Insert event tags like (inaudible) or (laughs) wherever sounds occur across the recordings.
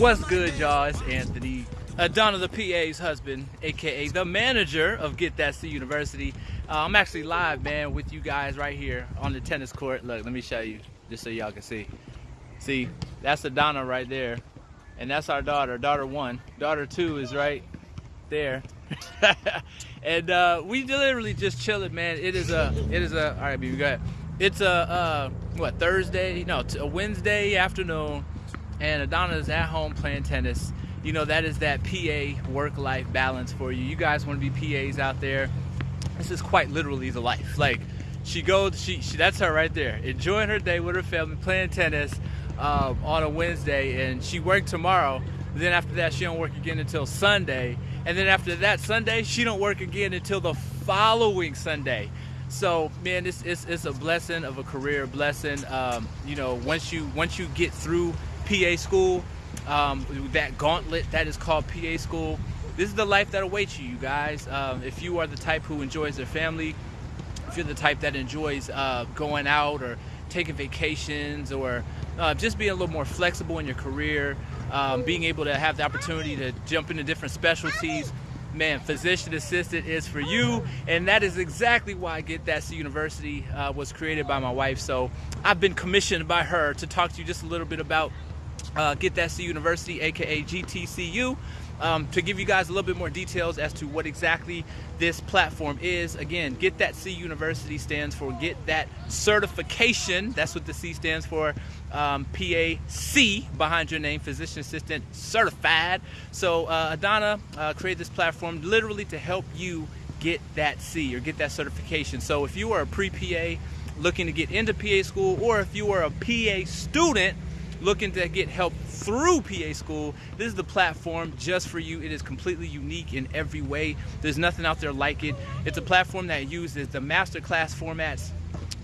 What's good, y'all? It's Anthony, Adana the PA's husband, aka the manager of Get That C University. Uh, I'm actually live, man, with you guys right here on the tennis court. Look, let me show you, just so y'all can see. See, that's Adana right there, and that's our daughter, daughter one. Daughter two is right there. (laughs) and uh, we literally just chilling, man. It is a, it is a. All right, baby, go ahead. It's a uh, what Thursday? No, a Wednesday afternoon and Adana's at home playing tennis. You know, that is that PA work-life balance for you. You guys want to be PAs out there. This is quite literally the life. Like, she goes, she, she that's her right there, enjoying her day with her family, playing tennis um, on a Wednesday, and she worked tomorrow. Then after that, she don't work again until Sunday, and then after that Sunday, she don't work again until the following Sunday. So man, it's, it's, it's a blessing of a career blessing. Um, you know, once you once you get through PA school, um, that gauntlet that is called PA school. This is the life that awaits you, you guys. Um, if you are the type who enjoys their family, if you're the type that enjoys uh, going out or taking vacations or uh, just being a little more flexible in your career, um, being able to have the opportunity to jump into different specialties, man, physician assistant is for you. And that is exactly why Get That C University uh, was created by my wife. So I've been commissioned by her to talk to you just a little bit about uh, Get That C University, aka GTCU, um, to give you guys a little bit more details as to what exactly this platform is. Again, Get That C University stands for Get That Certification. That's what the C stands for. Um, PAC behind your name, Physician Assistant Certified. So uh, Adana uh, created this platform literally to help you get that C or get that certification. So if you are a pre-PA looking to get into PA school or if you are a PA student looking to get help through PA School, this is the platform just for you. It is completely unique in every way. There's nothing out there like it. It's a platform that uses the masterclass formats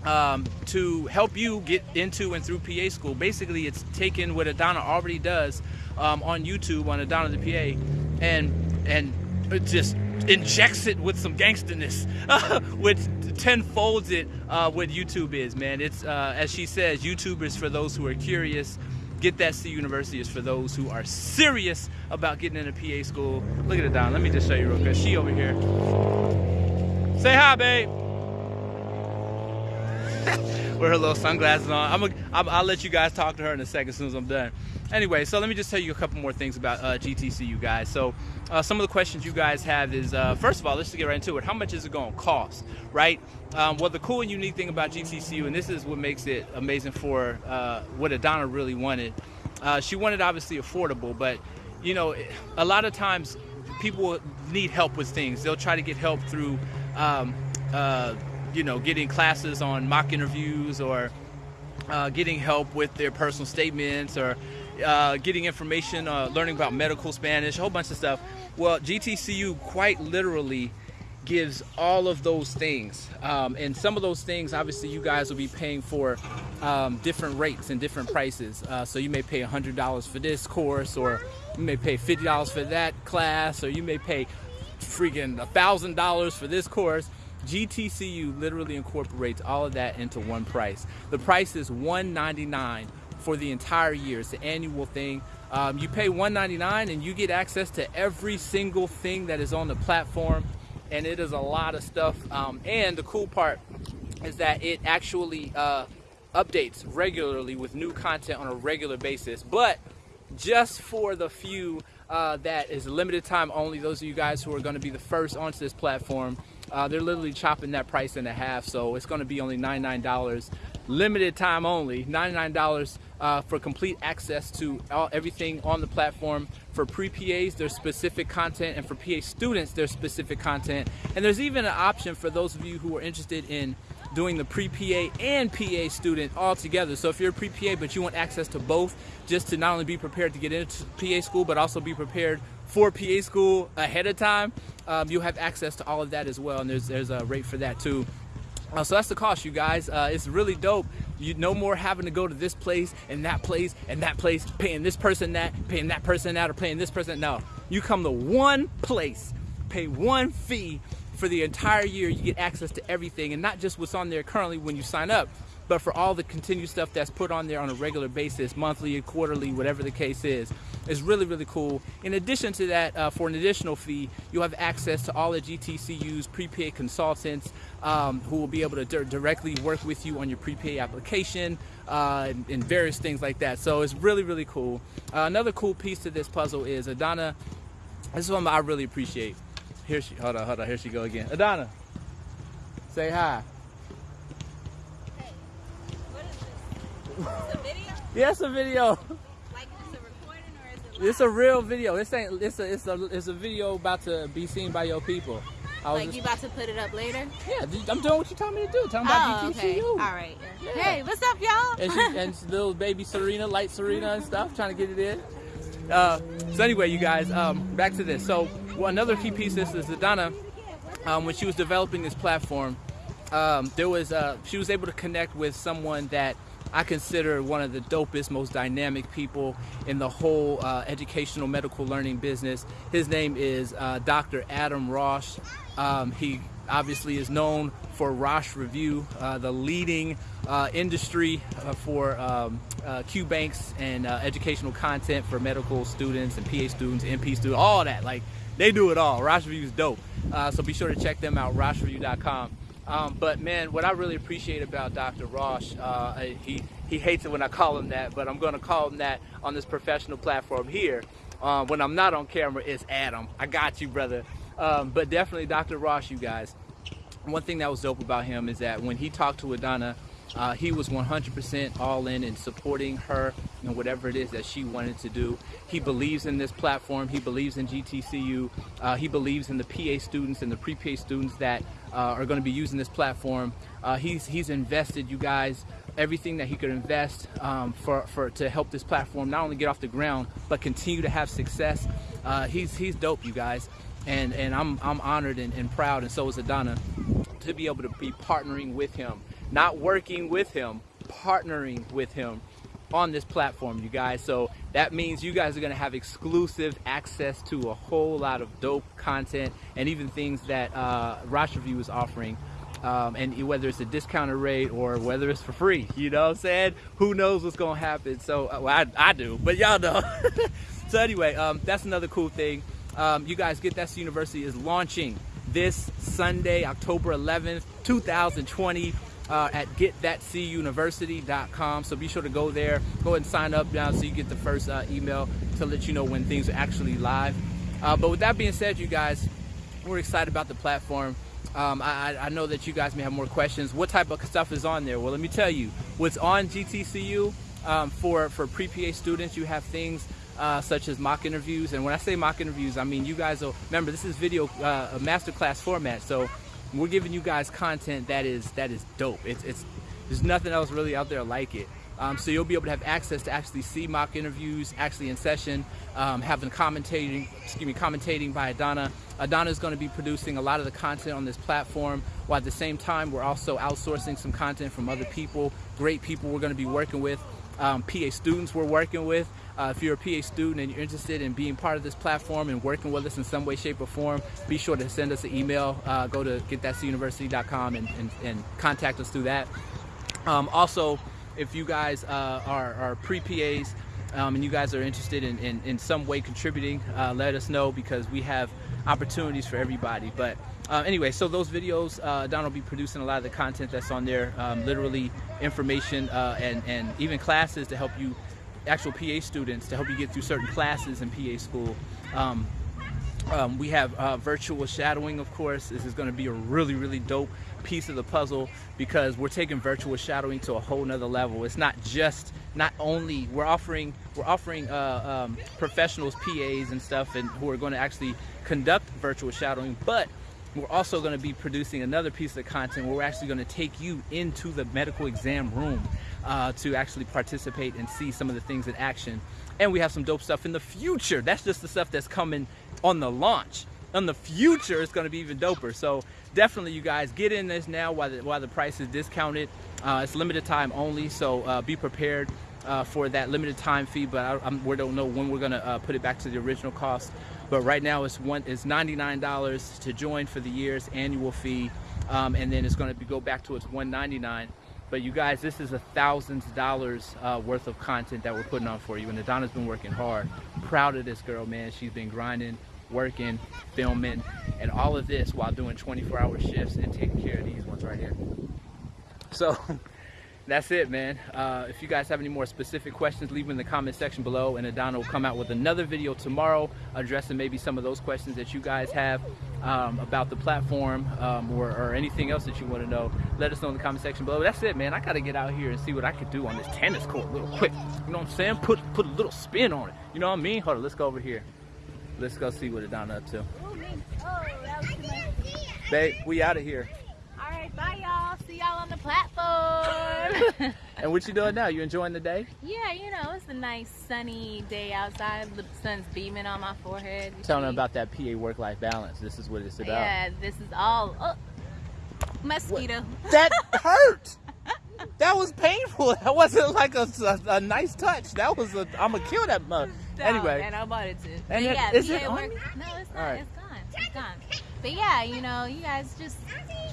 um, to help you get into and through PA school. Basically, it's taking what Adana already does um, on YouTube on Adana the PA and and it just injects it with some gangsterness, (laughs) which tenfolds it uh, what YouTube is, man. It's uh, as she says, YouTube is for those who are curious. Get That C University is for those who are serious about getting into PA school. Look at it down. Let me just show you real quick. She over here. Say hi, babe. (laughs) With her little sunglasses on. I'm a, I'll, I'll let you guys talk to her in a second as soon as I'm done anyway, so let me just tell you a couple more things about uh, GTCU, guys. So uh, some of the questions you guys have is, uh, first of all, let's just get right into it. How much is it going to cost, right? Um, well, the cool and unique thing about GTCU, and this is what makes it amazing for uh, what Adana really wanted. Uh, she wanted obviously affordable, but you know, a lot of times people need help with things. They'll try to get help through, um, uh, you know, getting classes on mock interviews or uh, getting help with their personal statements or uh, getting information, uh, learning about medical Spanish, a whole bunch of stuff. Well, GTCU quite literally gives all of those things. Um, and some of those things, obviously, you guys will be paying for um, different rates and different prices. Uh, so you may pay $100 for this course, or you may pay $50 for that class, or you may pay freaking $1,000 for this course. GTCU literally incorporates all of that into one price. The price is 199 for the entire year. It's an annual thing. Um, you pay 199 and you get access to every single thing that is on the platform. And it is a lot of stuff. Um, and the cool part is that it actually uh, updates regularly with new content on a regular basis. But just for the few uh, that is limited time only, those of you guys who are going to be the first onto this platform, uh, they're literally chopping that price in half. So it's going to be only $99 limited time only, $99 uh, for complete access to all, everything on the platform. For pre-PAs, there's specific content, and for PA students, there's specific content. And there's even an option for those of you who are interested in doing the pre-PA and PA student all together. So if you're a pre-PA but you want access to both, just to not only be prepared to get into PA school, but also be prepared for PA school ahead of time, um, you'll have access to all of that as well. And there's, there's a rate for that too. Uh, so that's the cost, you guys. Uh, it's really dope. You no more having to go to this place and that place and that place, paying this person that, paying that person that, or paying this person. No, you come to one place, pay one fee for the entire year. You get access to everything, and not just what's on there currently when you sign up, but for all the continued stuff that's put on there on a regular basis, monthly, quarterly, whatever the case is, It's really, really cool. In addition to that, uh, for an additional fee, you'll have access to all the GTCU's pre-PA consultants um, who will be able to directly work with you on your pre-PA application uh, and, and, various things like that. So it's really, really cool. Uh, another cool piece to this puzzle is Adana. This is one I really appreciate. Here she, hold on, hold on, here she go again. Adana, say hi. Hey, what is this? It's a video? Yeah, it's a video. It's a real video. This ain't. It's a. It's a. It's a video about to be seen by your people. like just, you about to put it up later? Yeah, I'm doing what you told me to do. Tell me about oh, Okay. All right. Yeah. Hey, what's up, y'all? and, she, and (laughs) little baby Serena, light Serena and stuff, trying to get it in. Uh, so anyway, you guys, um, back to this. So well, another key piece is, that Donna, um, when she was developing this platform, um, there was uh, she was able to connect with someone that I consider one of the dopest, most dynamic people in the whole uh, educational medical learning business. His name is uh, Dr. Adam Rosh. Um, he obviously is known for Rosh Review, uh, the leading uh, industry uh, for um, uh, Q banks and educational content for medical students and PA students, NP students, all that. Like they do it all. Rosh Review is dope. so be sure to check them out, roshreview.com. Um, but man, what I really appreciate about Dr. Rosh, uh, he, he hates it when I call him that, but I'm going to call him that on this professional platform here. Uh, when I'm not on camera, it's Adam. I got you, brother. Um, but definitely Dr. Rosh, you guys. One thing that was dope about him is that when he talked to Adana, uh, he was 100% all in in supporting her and whatever it is that she wanted to do. He believes in this platform. He believes in GTCU. Uh, he believes in the PA students and the pre-PA students that uh, are going to be using this platform. Uh, he's he's invested, you guys, everything that he could invest um, for, for to help this platform not only get off the ground but continue to have success. Uh, he's he's dope, you guys, and and I'm I'm honored and, and proud, and so is Adana, to be able to be partnering with him not working with him, partnering with him on this platform, you guys. So that means you guys are going to have exclusive access to a whole lot of dope content and even things that uh, Rosh Review is offering. Um, and whether it's a discounted rate or whether it's for free, you know what I'm saying? Who knows what's going to happen? So, uh, well, I, I do, but y'all know. (laughs) so anyway, um, that's another cool thing. Um, you guys, Get That C University is launching this Sunday, October 11th, 2020 uh, at getthatcuniversity.com. So be sure to go there, go ahead and sign up now so you get the first uh, email to let you know when things are actually live. Uh, but with that being said, you guys, we're excited about the platform. Um, I, I, know that you guys may have more questions. What type of stuff is on there? Well, let me tell you. What's on GTCU um, for, for pre-PA students, you have things uh, such as mock interviews. And when I say mock interviews, I mean you guys will, remember this is video, uh, masterclass format. So we're giving you guys content that is that is dope. It's it's there's nothing else really out there like it. Um, so you'll be able to have access to actually see mock interviews, actually in session, um, having commentating, excuse me, commentating by Adana. Adana is going to be producing a lot of the content on this platform, while at the same time we're also outsourcing some content from other people, great people we're going to be working with, um, PA students we're working with. Uh, if you're a PA student and you're interested in being part of this platform and working with us in some way, shape, or form, be sure to send us an email. Uh, go to getthatcuniversity.com and, and, and, contact us through that. Um, also, if you guys uh, are, are pre-PAs um, and you guys are interested in, in, in some way contributing, uh, let us know because we have opportunities for everybody. But uh, anyway, so those videos, uh, Don will be producing a lot of the content that's on there, um, literally information uh, and, and even classes to help you actual PA students to help you get through certain classes in PA school. Um, um, we have uh, virtual shadowing, of course. This is going to be a really, really dope piece of the puzzle because we're taking virtual shadowing to a whole nother level. It's not just, not only we're offering, we're offering uh, um, professionals, PAs, and stuff, and who are going to actually conduct virtual shadowing, but we're also going to be producing another piece of content where we're actually going to take you into the medical exam room uh, to actually participate and see some of the things in action. And we have some dope stuff in the future. That's just the stuff that's coming on the launch. In the future, it's going to be even doper. So definitely, you guys get in this now while the, while the price is discounted. Uh, it's limited time only, so uh, be prepared uh, for that limited time fee. But I, we don't know when we're to uh, put it back to the original cost. But right now, it's one it's $99 to join for the year's annual fee, um, and then it's going to go back to its 199 But you guys, this is a thousands of dollars uh, worth of content that we're putting on for you. And Adana's been working hard. Proud of this girl, man. She's been grinding, working, filming, and all of this while doing 24 hour shifts and taking care of these ones right here. So (laughs) that's it, man. Uh, if you guys have any more specific questions, leave them in the comment section below. And Adana will come out with another video tomorrow addressing maybe some of those questions that you guys have um, about the platform um, or, or anything else that you want to know. Let us know in the comment section below. That's it, man. I got to get out here and see what I can do on this tennis court little quick. You know what I'm saying? Put, put a little spin on it. You know what I mean? Hold on, let's go over here. Let's go see what Adana up to. Oh, that was too much. Babe, we out of here. All right, bye, y'all. See y'all on the platform. (laughs) (laughs) And what you doing now? You enjoying the day? yeah, you know, it's a nice sunny day outside. The sun's beaming on my forehead. Telling them about that PA work-life balance. This is what it's about. Yeah, this is all. Oh, mosquito. That (laughs) hurt. That was painful. That wasn't like a, a, a nice touch. That was a. I'm gonna kill that mug. No, Anyway, and I bought it too. And yeah, is PA it on work-? No, it's not. Right. It's gone. It's gone. But yeah, you know, you guys just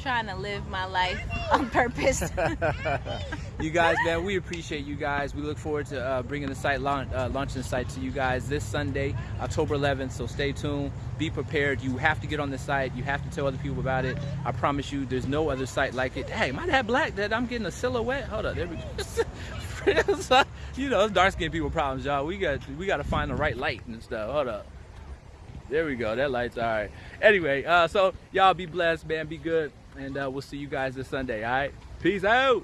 trying to live my life on purpose. (laughs) you guys, man, we appreciate you guys. We look forward to uh, bringing the site launch, uh, launching the site to you guys this Sunday, October 11th. So stay tuned. Be prepared. You have to get on the site. You have to tell other people about it. I promise you, there's no other site like it. Hey, might have black that I'm getting a silhouette. Hold up, there we go. (laughs) (laughs) you know, dark skinned people problems, y'all. We got we got to find the right light and stuff. Hold up. There we go. That light's all right. Anyway, uh, so y'all be blessed, man. Be good, and uh, we'll see you guys this Sunday. All right. Peace out.